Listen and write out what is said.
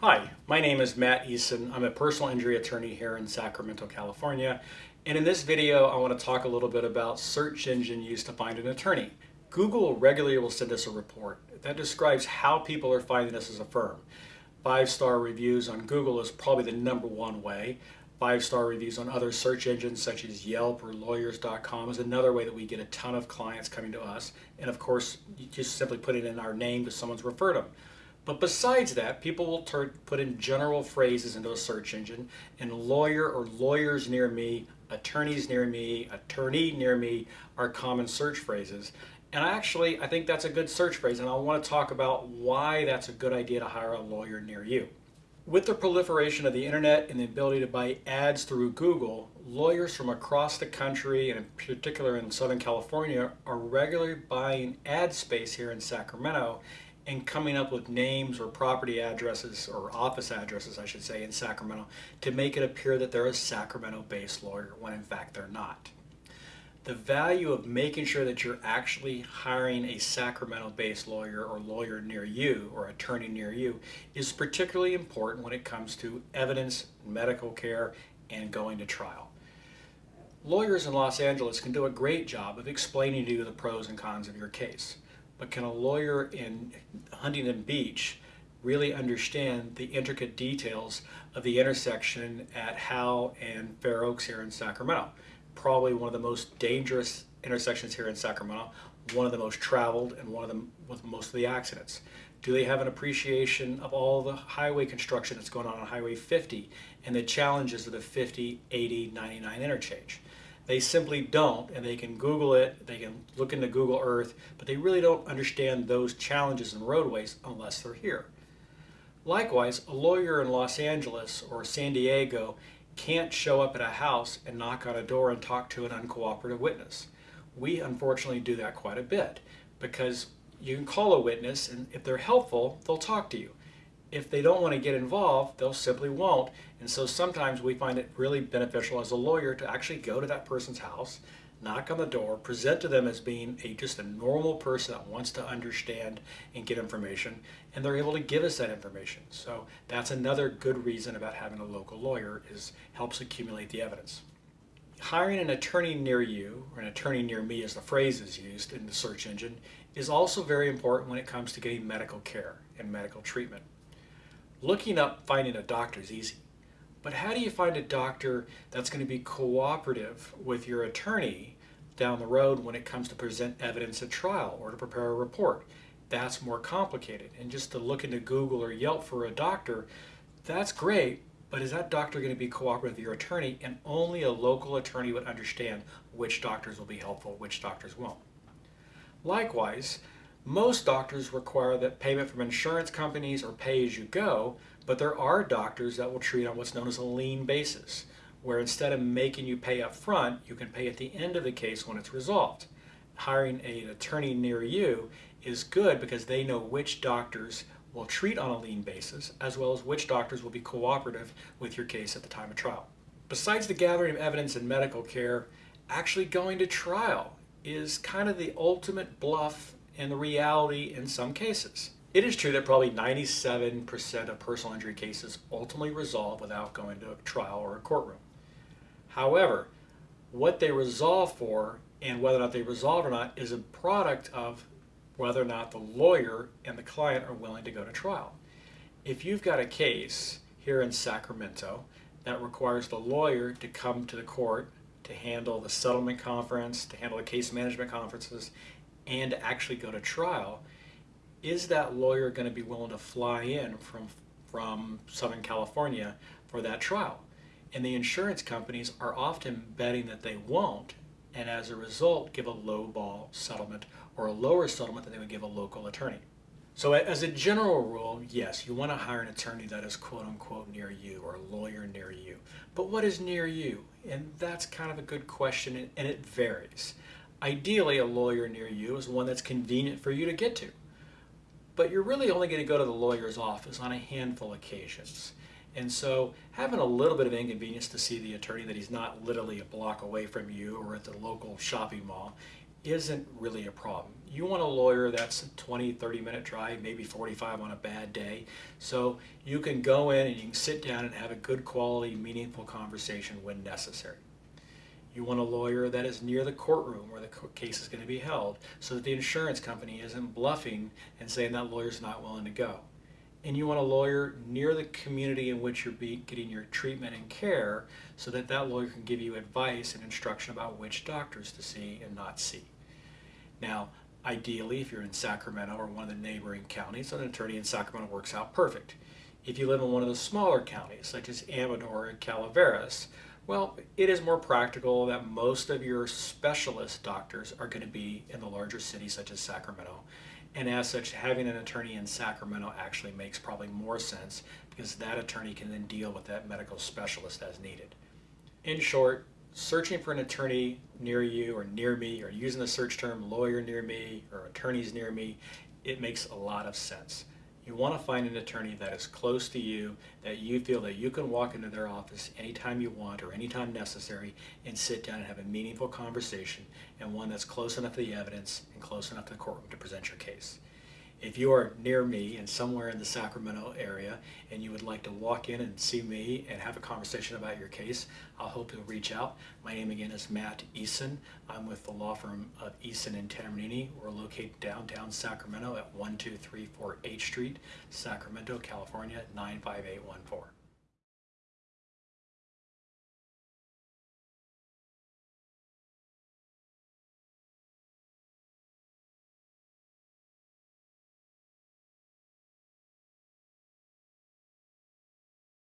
Hi, my name is Matt Eason. I'm a personal injury attorney here in Sacramento, California. And in this video, I want to talk a little bit about search engine used to find an attorney. Google regularly will send us a report that describes how people are finding us as a firm. Five-star reviews on Google is probably the number one way. Five-star reviews on other search engines such as Yelp or lawyers.com is another way that we get a ton of clients coming to us. And of course, you just simply put it in our name because someone's referred them. But besides that, people will put in general phrases into a search engine, and lawyer or lawyers near me, attorneys near me, attorney near me are common search phrases. And I actually, I think that's a good search phrase, and I want to talk about why that's a good idea to hire a lawyer near you. With the proliferation of the internet and the ability to buy ads through Google, lawyers from across the country, and in particular in Southern California, are regularly buying ad space here in Sacramento and coming up with names or property addresses or office addresses, I should say, in Sacramento to make it appear that they're a Sacramento-based lawyer when in fact they're not. The value of making sure that you're actually hiring a Sacramento-based lawyer or lawyer near you or attorney near you is particularly important when it comes to evidence, medical care, and going to trial. Lawyers in Los Angeles can do a great job of explaining to you the pros and cons of your case but can a lawyer in Huntington Beach really understand the intricate details of the intersection at Howe and Fair Oaks here in Sacramento? Probably one of the most dangerous intersections here in Sacramento, one of the most traveled and one of them with most of the accidents. Do they have an appreciation of all the highway construction that's going on on Highway 50 and the challenges of the 50, 80, 99 interchange? They simply don't, and they can Google it, they can look into Google Earth, but they really don't understand those challenges in roadways unless they're here. Likewise, a lawyer in Los Angeles or San Diego can't show up at a house and knock on a door and talk to an uncooperative witness. We unfortunately do that quite a bit because you can call a witness and if they're helpful, they'll talk to you if they don't want to get involved, they'll simply won't. And so sometimes we find it really beneficial as a lawyer to actually go to that person's house, knock on the door, present to them as being a just a normal person that wants to understand and get information, and they're able to give us that information. So that's another good reason about having a local lawyer is helps accumulate the evidence. Hiring an attorney near you, or an attorney near me as the phrase is used in the search engine, is also very important when it comes to getting medical care and medical treatment. Looking up finding a doctor is easy, but how do you find a doctor that's going to be cooperative with your attorney down the road when it comes to present evidence at trial or to prepare a report? That's more complicated. And just to look into Google or Yelp for a doctor, that's great, but is that doctor going to be cooperative with your attorney? And only a local attorney would understand which doctors will be helpful, which doctors won't. Likewise, most doctors require that payment from insurance companies or pay-as-you-go, but there are doctors that will treat on what's known as a lien basis, where instead of making you pay up front, you can pay at the end of the case when it's resolved. Hiring an attorney near you is good because they know which doctors will treat on a lien basis, as well as which doctors will be cooperative with your case at the time of trial. Besides the gathering of evidence and medical care, actually going to trial is kind of the ultimate bluff and the reality in some cases. It is true that probably 97% of personal injury cases ultimately resolve without going to a trial or a courtroom. However, what they resolve for and whether or not they resolve or not is a product of whether or not the lawyer and the client are willing to go to trial. If you've got a case here in Sacramento that requires the lawyer to come to the court to handle the settlement conference, to handle the case management conferences, and actually go to trial, is that lawyer going to be willing to fly in from, from Southern California for that trial? And the insurance companies are often betting that they won't, and as a result, give a low ball settlement or a lower settlement than they would give a local attorney. So as a general rule, yes, you want to hire an attorney that is quote unquote near you or a lawyer near you. But what is near you? And that's kind of a good question and it varies. Ideally, a lawyer near you is one that's convenient for you to get to. But you're really only going to go to the lawyer's office on a handful of occasions. And so having a little bit of inconvenience to see the attorney that he's not literally a block away from you or at the local shopping mall isn't really a problem. You want a lawyer that's a 20, 30 minute drive, maybe 45 on a bad day. So you can go in and you can sit down and have a good quality, meaningful conversation when necessary. You want a lawyer that is near the courtroom where the case is going to be held so that the insurance company isn't bluffing and saying that lawyer's not willing to go. And you want a lawyer near the community in which you're getting your treatment and care so that that lawyer can give you advice and instruction about which doctors to see and not see. Now, ideally, if you're in Sacramento or one of the neighboring counties, an attorney in Sacramento works out perfect. If you live in one of the smaller counties, such as Amador and Calaveras, well, it is more practical that most of your specialist doctors are going to be in the larger cities such as Sacramento. And as such, having an attorney in Sacramento actually makes probably more sense because that attorney can then deal with that medical specialist as needed. In short, searching for an attorney near you or near me or using the search term lawyer near me or attorneys near me, it makes a lot of sense. You want to find an attorney that is close to you, that you feel that you can walk into their office anytime you want or anytime necessary and sit down and have a meaningful conversation and one that's close enough to the evidence and close enough to the courtroom to present your case. If you are near me and somewhere in the Sacramento area and you would like to walk in and see me and have a conversation about your case, I'll hope you'll reach out. My name again is Matt Eason. I'm with the law firm of Eason and Tambornini. We're located downtown Sacramento at 1234 H Street, Sacramento, California 95814.